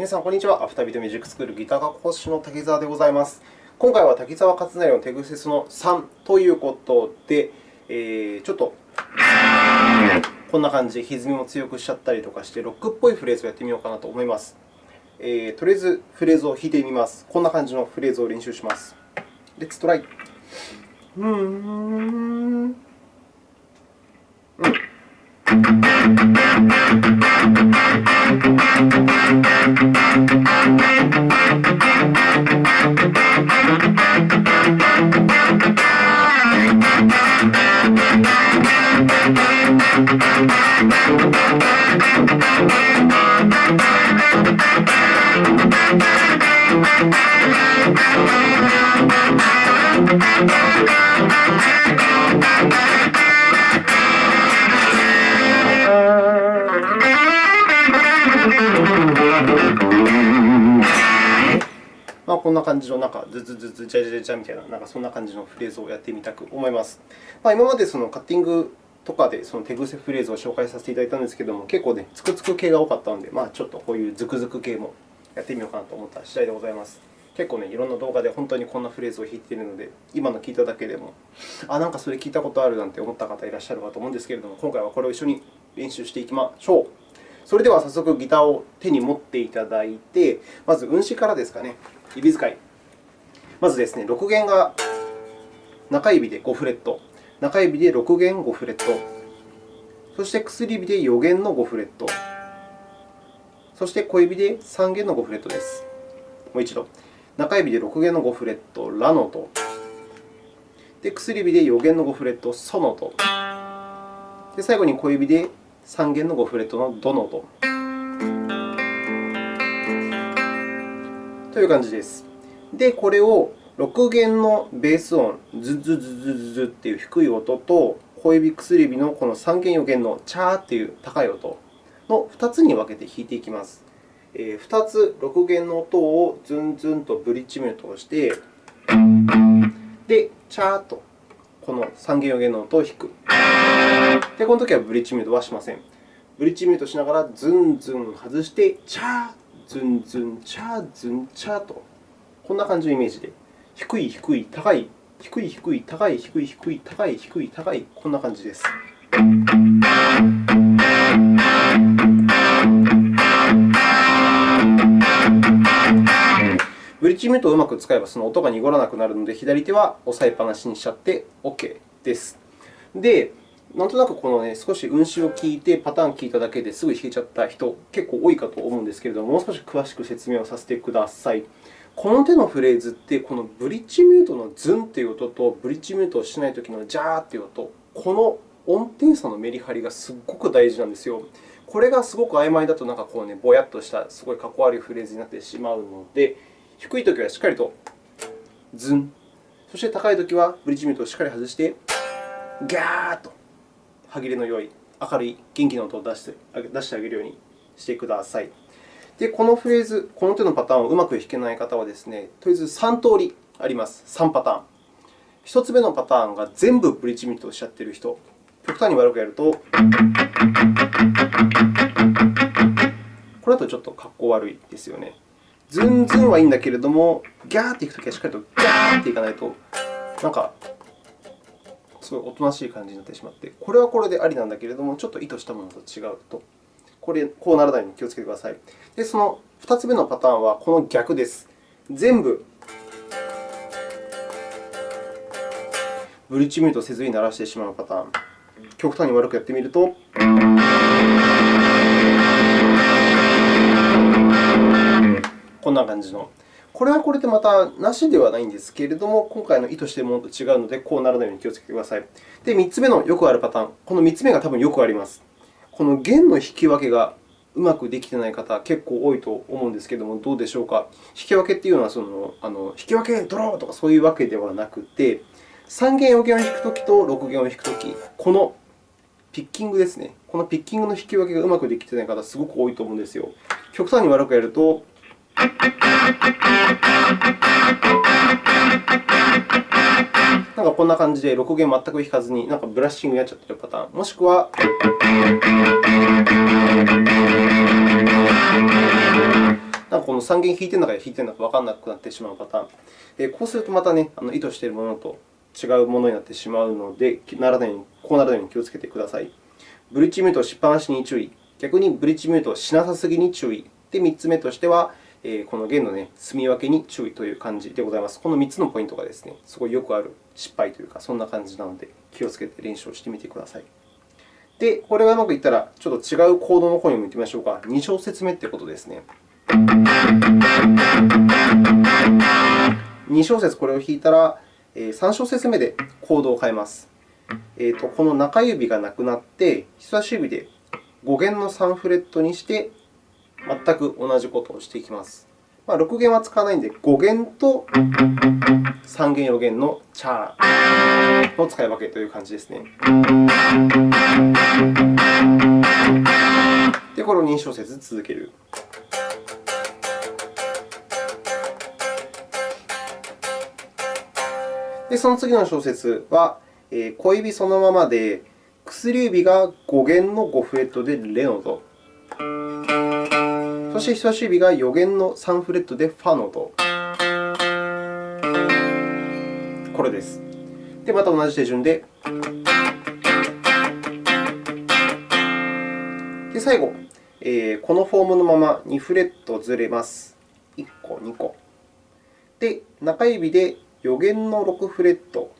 皆さん、こんにちは。アフタービートミュージックスクールギター科講師の滝沢でございます。今回は滝沢勝成の手癖その3ということで、えー、ちょっとこんな感じで歪みも強くしちゃったりとかして、ロックっぽいフレーズをやってみようかなと思います。えー、とりあえずフレーズを弾いてみます。こんな感じのフレーズを練習します。 Let's try。うーん。うん Thank you. な感じの、なんかズズズズ、ジャジャジャみたいな、なんかそんな感じのフレーズをやってみたく思います。まあ、今までそのカッティングとかでその手癖フレーズを紹介させていただいたんですけれども、結構ね、つくつく系が多かったので、まあ、ちょっとこういうズクズク系もやってみようかなと思った次第でございます。結構ね、いろんな動画で本当にこんなフレーズを弾いているので、今の聞いただけでも、あ、なんかそれ聞いたことあるなんて思った方いらっしゃるかと思うんですけれども、今回はこれを一緒に練習していきましょう。それでは早速ギターを手に持っていただいて、まず運指からですかね、指使い。まずですね、6弦が中指で5フレット、中指で6弦5フレット、そして薬指で4弦の5フレット、そして小指で3弦の5フレットです。もう一度。中指で6弦の5フレット、ラの音。で、薬指で4弦の5フレット、ソの音。で、最後に小指で3弦の5フレットのドの音。という感じです。で、これを6弦のベース音、ズズズズズズという低い音と、小指、薬指のこの3弦、4弦のチャーという高い音の2つに分けて弾いていきます。2つ6弦の音をズンズンとブリッジミュートをして、で、チャーとこの三弦、4弦の音を弾く。で、この時はブリッジミュートはしません。ブリッジミュートしながらズンズン外して、チャー、ズンズン、チャー、ズン、チャーと、こんな感じのイメージで、低い、低い、高い、低い、低い、高い、低い、低い、高い、低い、高い、こんな感じです。ブリッジミュートをうまく使えばその音が濁らなくなるので、左手は押さえっぱなしにしちゃって OK です。で、なんとなくこの、ね、少し運指を聞いて、パターンを聞いただけですぐ弾けちゃった人、結構多いかと思うんですけれども、もう少し詳しく説明をさせてください。この手のフレーズって、このブリッジミュートのズンという音と、ブリッジミュートをしないときのジャーという音、この音程差のメリハリがすごく大事なんですよ。これがすごく曖昧だと、なんかこうね、ぼやっとしたすごいかっこ悪いフレーズになってしまうので、低いときはしっかりとズン、そして高いときはブリッジミュートをしっかり外して、ギャーッと歯切れの良い、明るい、元気な音を出して出してあげるようにしてください。で、このフレーズ、この手のパターンをうまく弾けない方はですね、とりあえず3通りあります。3パターン。1つ目のパターンが全部ブリッジミュートをしちゃっている人。極端に悪くやると、これだとちょっとかっこ悪いですよね。ズンズンはいいんだけれども、ギャーっていくときはしっかりとギャーっていかないと、なんか、すごいおとなしい感じになってしまって、これはこれでありなんだけれども、ちょっと意図したものと違うと、これ、こうならないように気をつけてください。で、その2つ目のパターンはこの逆です。全部ブリッジミュートせずに鳴らしてしまうパターン。極端に悪くやってみると。こんな感じの。これはこれでまたなしではないんですけれども、今回の意図しているものと違うので、こうならないように気をつけてください。で、3つ目のよくあるパターン。この3つ目が多分よくあります。この弦の引き分けがうまくできていない方、結構多いと思うんですけれども、どうでしょうか？引き分けというのはそのあの、引き分けドローとかそういうわけではなくて、3弦、4弦を弾くときと6弦を弾くとき、このピッキングですね。このピッキングの引き分けがうまくできていない方、すごく多いと思うんですよ。極端に悪くやると、なんかこんな感じで6弦全く弾かずに、なんかブラッシングになっちゃってるパターン。もしくは、なんかこの3弦弾いてるのか弾いてるのか分からなくなってしまうパターン。えこうするとまたね、あの意図しているものと違うものになってしまうので、ならないようにこうならないように気をつけてください。ブリッジミュートをしっぱなしに注意。逆にブリッジミュートしなさすぎに注意。で、3つ目としては、この弦の、ね、積み分けに注意という感じでございます。この3つのポイントがですね、すごいよくある失敗というか、そんな感じなので、気をつけて練習をしてみてください。で、これがうまくいったら、ちょっと違うコードの方にも行ってみましょうか。2小節目ということですね。2小節これを弾いたら、3小節目でコードを変えます。えーと、この中指がなくなって、人差し指で5弦の3フレットにして、全く同じことをしていきます。まあ、6弦は使わないので、5弦と3弦、4弦のチャーの使い分けという感じですね。で、これを2小節続ける。で、その次の小節は、えー、小指そのままで、薬指が5弦の5フレットでレのド。そして人差し指が4弦の3フレットでファのド。これです。で、また同じ手順で。で、最後、えー、このフォームのまま2フレットずれます。1個、2個。で、中指で4弦の6フレット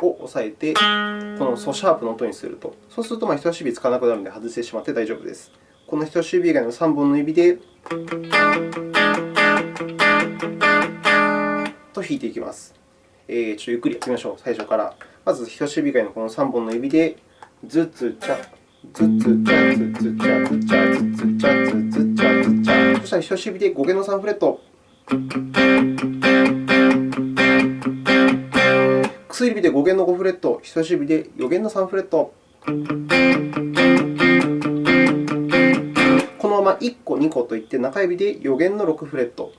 を押さえて、このソシャープの音にすると。そうすると、人差し指使わなくなるので外してしまって大丈夫です。この人差し指以外の3本の指でと弾いていきます。えー、ちょっとゆっくりやってみましょう、最初から。まず、人差し指以外のこの3本の指で、ズツチャ、ズツチャ、ズツチャ、ズチャ、ズツチャ、ズツチャ、ズチャ。そしたら人差し指で5弦の3フレット。薬指で5弦の5フレット、人差し指で4弦の3フレット。まま1個、2個といって、中指で4弦の6フレット。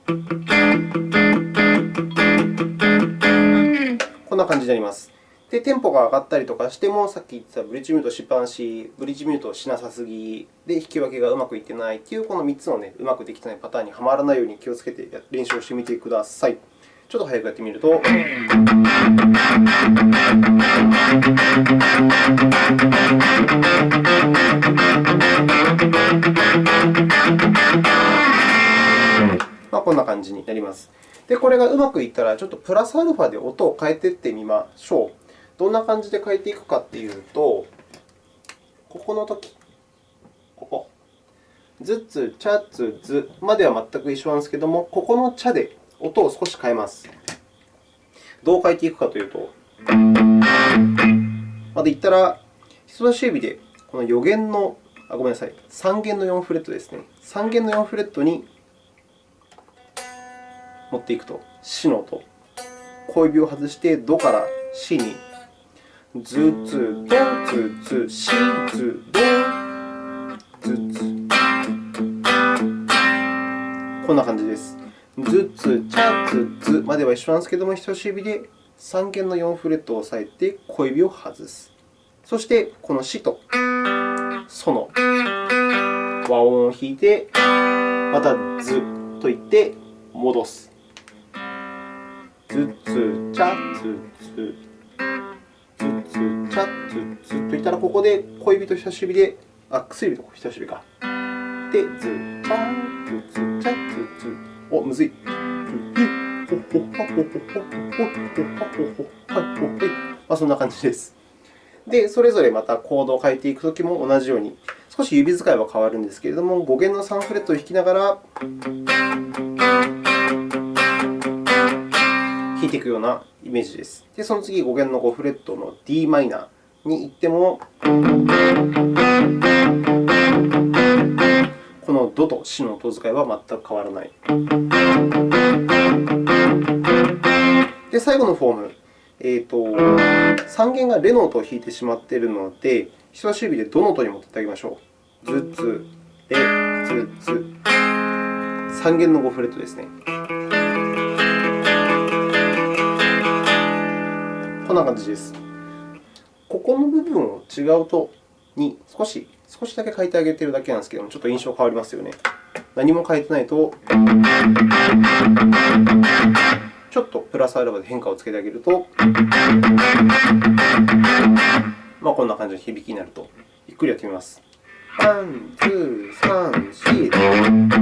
こんな感じになります。で、テンポが上がったりとかしても、さっき言ってたブリッジミュートしっぱなし、ブリッジミュートをしなさすぎ、で、引き分けがうまくいってないという、この3つの、ね、うまくできてないパターンにはまらないように気をつけて練習をしてみてください。ちょっと早くやってみると。あ、こんな感じになります。で、これがうまくいったら、ちょっとプラスアルファで音を変えていってみましょう。どんな感じで変えていくかというと、ここのとき、ここ。ずつ、ちゃつ、ずまでは全く一緒なんですけれども、ここのちゃで音を少し変えます。どう変えていくかというと、まで言ったら、人差し指でこの4弦の、あ、ごめんなさい、3弦の4フレットですね。3弦の4フレットに持っていくと、シの音。小指を外して、ドからシに、ズツ、ド、ズツ、シ、ズ、ド、ズツ。こんな感じです。ズツ、チャツ、までは一緒なんですけども、人差し指で3弦の4フレットを押さえて小指を外す。そして、このシとソの和音を弾いて、またズと言って戻す。ズツ、チャツ、ズ、ズツ、チャツ、ズといったら、ここで小指と人差し指で、あ、薬指と人差し指か。で、ズ、チャツ、ズ、チャツ、ズ。お、むずい。まあ、そんな感じです。で、それぞれまたコードを変えていくときも同じように、少し指使いは変わるんですけれども、5弦の3フレットを弾きながら弾いていくようなイメージです。で、その次、5弦の5フレットの d マイナーに行っても、このドとシの音使いは全く変わらない。で、最後のフォーム。えーと、3弦がレの音を弾いてしまっているので、人差し指でドの音に持っていってあげましょう。ズッツ、レ、ズッツ。3弦の5フレットですね。こんな感じです。ここの部分を違うとに少し、少しだけ変えてあげているだけなんですけども、ちょっと印象変わりますよね。何も変えてないと、ちょっとプラスアルファで変化をつけてあげると、まあ、こんな感じの響きになると、ゆっくりやってみます。1、2、3、4。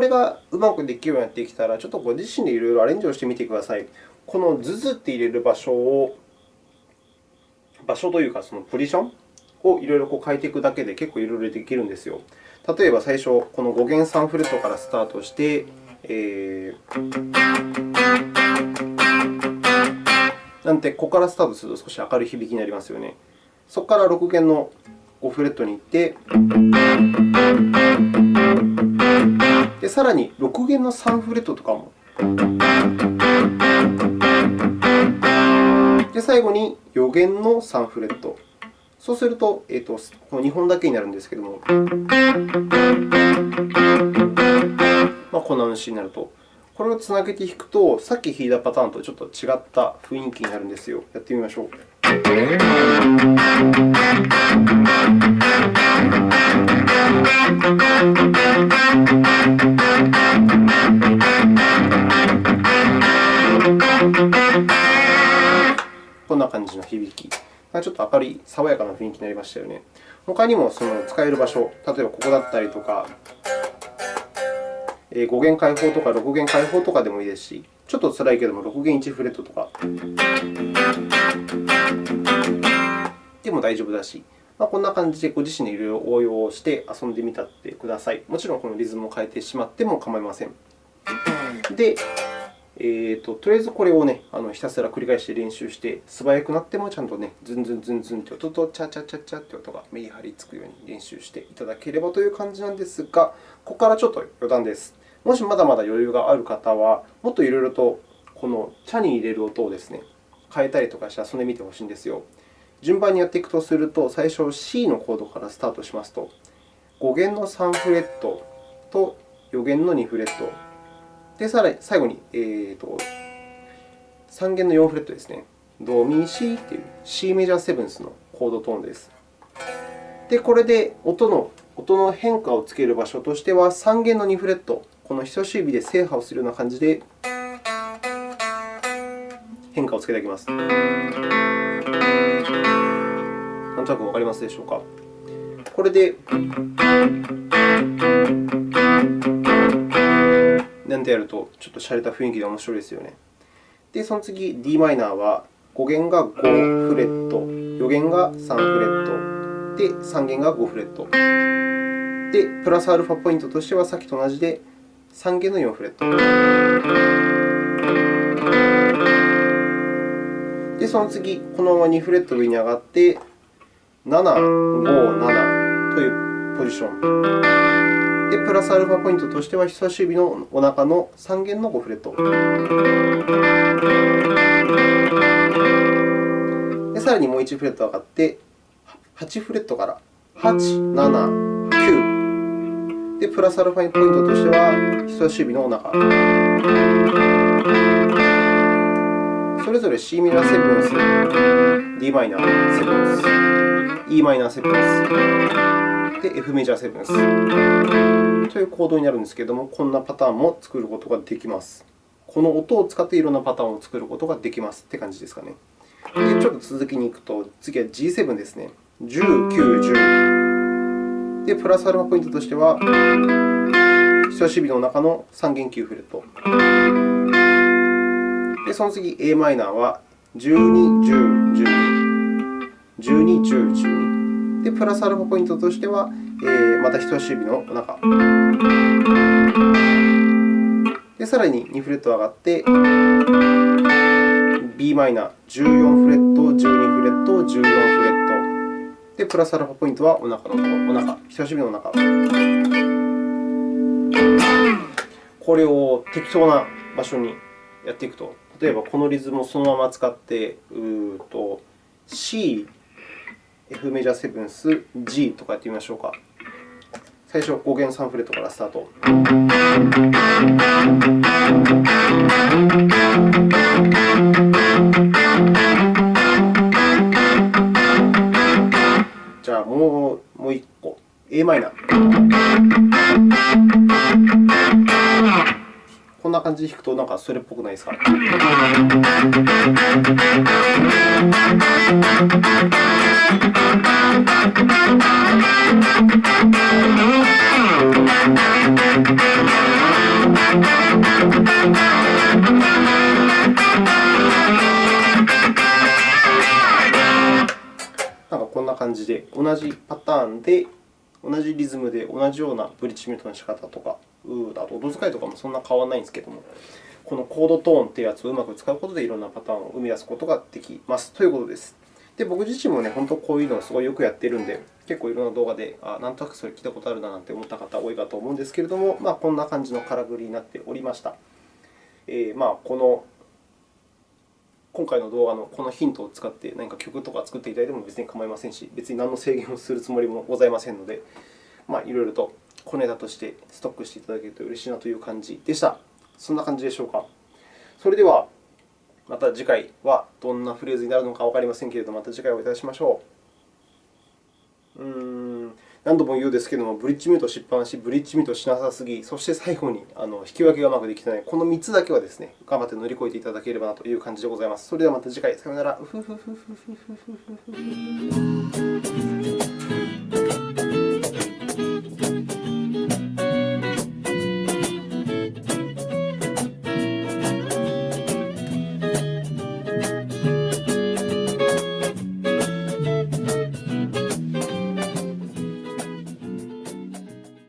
これがうまくできるようになってきたら、ちょっとご自身でいろいろアレンジをしてみてください。このズズって入れる場所を、場所というか、そのポジションをいろいろ変えていくだけで結構いろいろできるんですよ。例えば最初、この5弦3フレットからスタートして、えー、なんて、ここからスタートすると少し明るい響きになりますよね。そこから6弦の5フレットに行って、でさらに6弦の3フレットとかも。で最後に4弦の3フレット。そうすると、えーと、この2本だけになるんですけれども、まあ、こんな主になると。これをつなげて弾くと、さっき弾いたパターンとちょっと違った雰囲気になるんですよ。やってみましょう。こんな感じの響き。ちょっと明るい、爽やかな雰囲気になりましたよね。他にもその使える場所、例えばここだったりとか、5弦開放とか6弦開放とかでもいいですし、ちょっと辛いけども6弦1フレットとかでも大丈夫だし、まあ、こんな感じでご自身でいろいろ応用をして遊んでみたってください。もちろんこのリズムを変えてしまっても構いません。で、えーと、とりあえずこれを、ね、あのひたすら繰り返して練習して、素早くなってもちゃんと、ね、ズンズンズンズンと音とチャチャチャチャという音が目に張り付くように練習していただければという感じなんですが、ここからちょっと余談です。もしまだまだ余裕がある方は、もっといろいろとこの茶に入れる音をですね、変えたりとかして遊んでみてほしいんですよ。順番にやっていくとすると、最初 C のコードからスタートしますと、5弦の3フレットと4弦の2フレット、でさらに最後に、えーと、3弦の4フレットですね。ドミシという C メジャーセブンスのコードトーンです。で、これで音の音の変化をつける場所としては、3弦の2フレット、この人差し指で制覇をするような感じで変化をつけていきます。なんとなくわかりますでしょうか？これで、なんてやると、ちょっと洒落た雰囲気で面白いですよね。で、その次、d マイナーは5弦が5フレット、4弦が3フレット、で、3弦が5フレット。で、プラスアルファポイントとしてはさっきと同じで3弦の4フレット。で、その次、このまま2フレット上に上がって、7、5、7というポジション。で、プラスアルファポイントとしては、人差し指のお腹の3弦の5フレット。で、さらにもう1フレット上がって、8フレットから8、7、9。で、プラスアルファポイントとしては、人差し指のお腹。それぞれ C ミラーセブンス、d マイナーセブンス、e マイナーセブンス、で、F メジャーセブンスというコードになるんですけれども、こんなパターンも作ることができます。この音を使っていろんなパターンを作ることができますという感じですかね。で、ちょっと続きに行くと、次は G7 ですね。10、9、10。で、プラスアルファポイントとしては、人差し指の中の3弦9フレット。で、その次、a マイナーは12、10、12、12、10、12。で、プラスアルファポイントとしては、えー、また人差し指の中。で、さらに2フレット上がって、b マイナー14フレット、12フレット、14フレット。で、プラスアルファポイントはお腹のころ、お腹、人差し指のお腹。これを適当な場所にやっていくと、例えばこのリズムをそのまま使って、うーと C、F メジャーセブンス、G とかやってみましょうか。最初は、5弦3フレットからスタート。じゃあ、もうもう1個、a マイナー。こんな感じで弾くと、なんかそれっぽくないですか？なんかこんな感じで、同じパターンで、同じリズムで同じようなブリッジミュートの仕方とか、あと音使いとかもそんな変わらないんですけども、このコードトーンというやつをうまく使うことで、いろんなパターンを生み出すことができますということです。で僕自身も、ね、本当こういうのをすごいよくやっているので、結構いろんな動画で、あなんとなくそれ聞いたことあるななんて思った方多いかと思うんですけれども、まあ、こんな感じのからくりになっておりました。えー、まあ、この今回の動画のこのヒントを使って何か曲とか作っていただいても別に構いませんし、別に何の制限をするつもりもございませんので、まあ、いろいろと小ネタとしてストックしていただけると嬉しいなという感じでした。そんな感じでしょうか。それでは、また次回はどんなフレーズになるのかわかりませんけれども、また次回お会いいたしましょう。うーん何度も言うですけれども、ブリッジミュートしっぱなし、ブリッジミュートしなさすぎ、そして最後にあの引き分けがうまくできていない、この3つだけはですね、頑張って乗り越えていただければなという感じでございます。それではまた次回、さようなら。